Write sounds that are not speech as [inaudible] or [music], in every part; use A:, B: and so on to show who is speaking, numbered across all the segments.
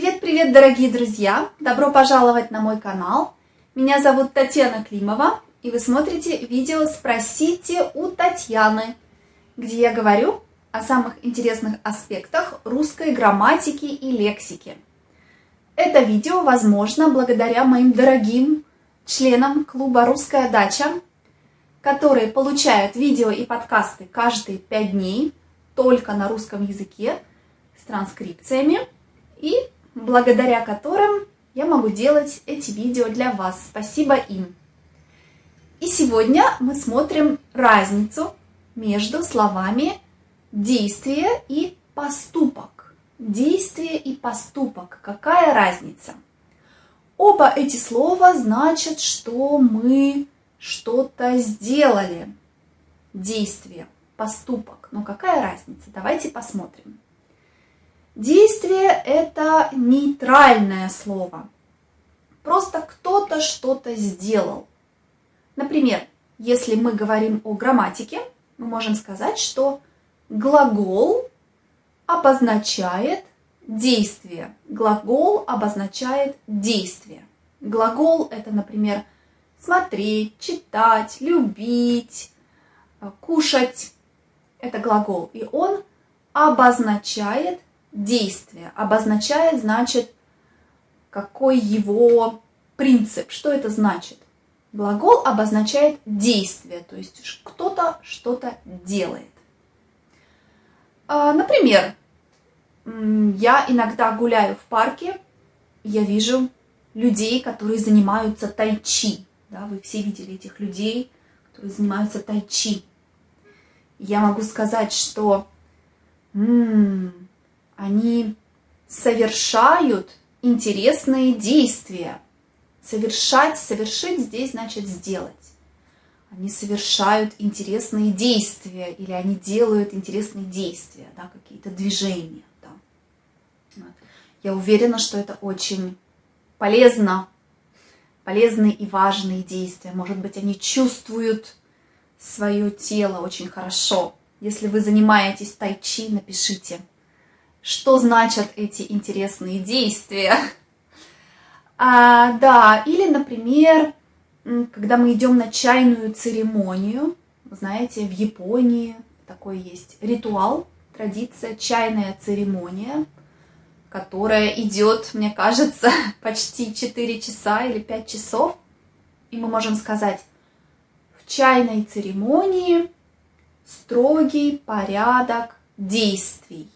A: Привет-привет, дорогие друзья! Добро пожаловать на мой канал. Меня зовут Татьяна Климова, и вы смотрите видео «Спросите у Татьяны», где я говорю о самых интересных аспектах русской грамматики и лексики. Это видео возможно благодаря моим дорогим членам клуба «Русская дача», которые получают видео и подкасты каждые пять дней только на русском языке с транскрипциями и благодаря которым я могу делать эти видео для вас. Спасибо им. И сегодня мы смотрим разницу между словами действие и поступок. Действие и поступок. Какая разница? Оба эти слова значат, что мы что-то сделали. Действие, поступок. Но какая разница? Давайте посмотрим. Действие – это нейтральное слово. Просто кто-то что-то сделал. Например, если мы говорим о грамматике, мы можем сказать, что глагол обозначает действие. Глагол обозначает действие. Глагол – это, например, смотреть, читать, любить, кушать. Это глагол. И он обозначает действие. Обозначает, значит, какой его принцип, что это значит. Глагол обозначает действие, то есть кто-то что-то делает. А, например, я иногда гуляю в парке, я вижу людей, которые занимаются тайчи. Да, вы все видели этих людей, которые занимаются тайчи. Я могу сказать, что м -м, они совершают интересные действия. Совершать, совершить здесь значит сделать. Они совершают интересные действия или они делают интересные действия, да, какие-то движения. Да. Я уверена, что это очень полезно, полезные и важные действия. Может быть, они чувствуют свое тело очень хорошо. Если вы занимаетесь тайчи, напишите – что значат эти интересные действия. [laughs] А, да, или, например, когда мы идем на чайную церемонию, знаете, в Японии такой есть ритуал, традиция, чайная церемония, которая идет, мне кажется, [laughs] почти 4 часа или 5 часов. И мы можем сказать, в чайной церемонии строгий порядок действий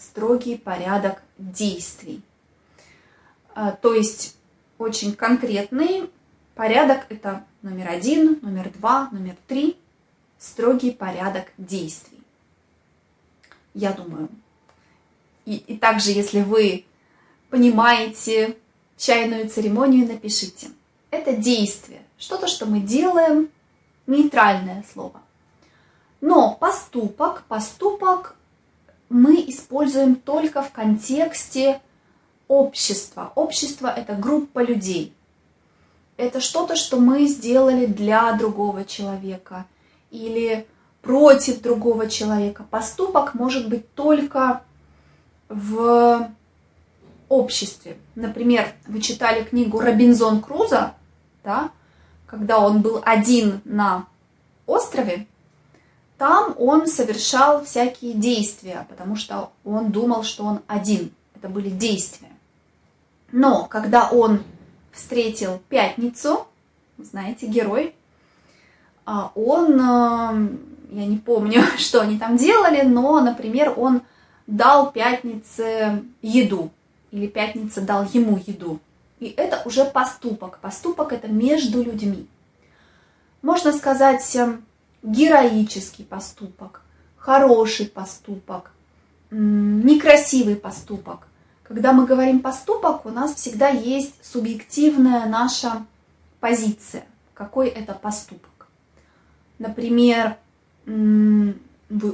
A: строгий порядок действий. А, то есть очень конкретный порядок – это номер один, номер два, номер три, строгий порядок действий. Я думаю. И, и также, если вы понимаете чайную церемонию, напишите. Это действие, что-то, что мы делаем, нейтральное слово. Но поступок, поступок мы используем только в контексте общества. Общество – это группа людей. Это что-то, что мы сделали для другого человека или против другого человека. Поступок может быть только в обществе. Например, вы читали книгу Робинзон Круза, да, когда он был один на острове, там он совершал всякие действия, потому что он думал, что он один. Это были действия. Но когда он встретил пятницу, знаете, герой, а, он, э, я не помню, [laughs] что они там делали, но, например, он дал пятнице еду, или пятница дал ему еду. И это уже поступок. Поступок это между людьми. Можно сказать, эм, героический поступок, хороший поступок, некрасивый поступок. Когда мы говорим поступок, у нас всегда есть субъективная наша позиция, какой это поступок. Например, вы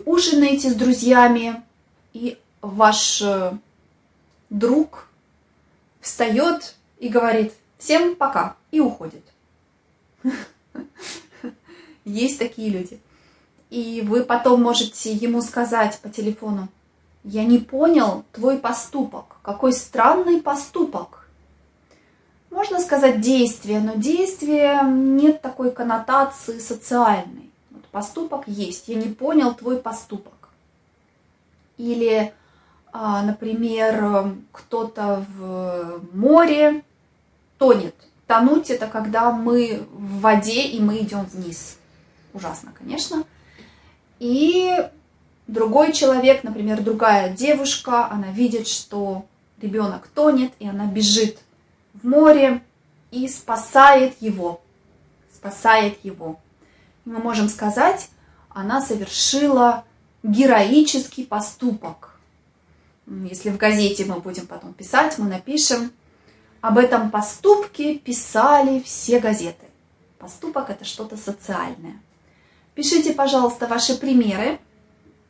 A: ужинаете с друзьями, и ваш э, друг встает и говорит «всем пока» и уходит. [laughs] Есть такие люди. И вы потом можете ему сказать по телефону, Я не понял твой поступок. Какой странный поступок. Можно сказать действие, но действие нет такой коннотации социальной. Вот поступок есть. Я не понял твой поступок. Или, а, например, кто-то в море тонет. Тонуть это когда мы в воде и мы идем вниз. Ужасно, конечно. И другой человек, например, другая девушка, она видит, что ребенок тонет, и она бежит в море и спасает его. Спасает его. Мы можем сказать, она совершила героический поступок. Если в газете мы будем потом писать, мы напишем, об этом поступке писали все газеты. Поступок – это что-то социальное. Пишите, пожалуйста, ваши примеры.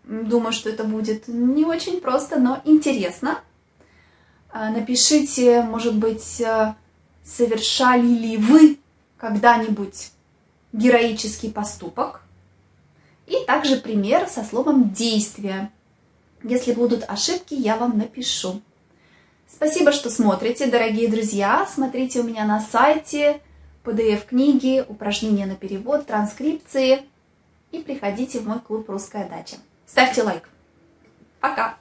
A: Думаю, что это будет не очень просто, но интересно. А, напишите, может быть, э, совершали ли вы когда-нибудь героический поступок. И также пример со словом «действие». Если будут ошибки, я вам напишу. Спасибо, что смотрите, дорогие друзья. Смотрите у меня на сайте PDF-книги, упражнения на перевод, транскрипции – и приходите в мой клуб «Русская дача». Ставьте лайк. Пока!